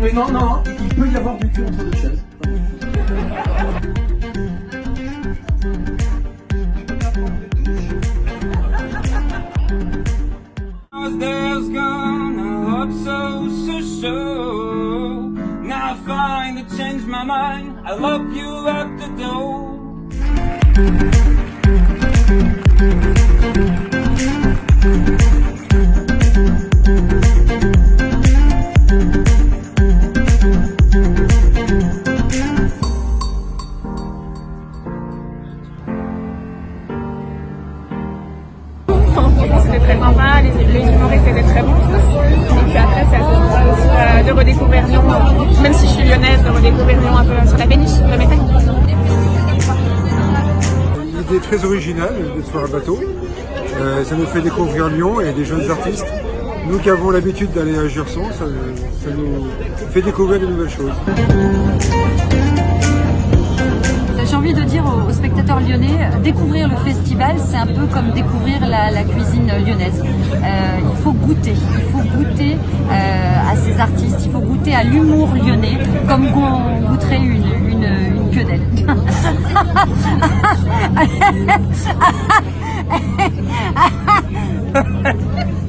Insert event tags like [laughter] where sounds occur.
Mais non, non, il peut y avoir du cul entre deux chaises. There's gone so so so. Now I find to change my mind. I love you at the door. [laughs] C'était très sympa, les, les humoristes étaient très bons tous. Et puis après, c'est assez sympa euh, de redécouvrir Lyon, même si je suis lyonnaise, de redécouvrir Lyon un peu sur la péniche, de Métal. Une idée très originale de soir à bateau. Euh, ça nous fait découvrir Lyon et des jeunes artistes. Nous qui avons l'habitude d'aller à Gerson, ça nous fait découvrir de nouvelles choses. Dire aux, spectateurs lyonnais, découvrir le festival, c'est un peu comme découvrir la, cuisine lyonnaise. Euh, il faut goûter, il faut goûter euh, à ces artistes, il faut goûter à l'humour lyonnais, comme on goûterait une quenelle. [laughs]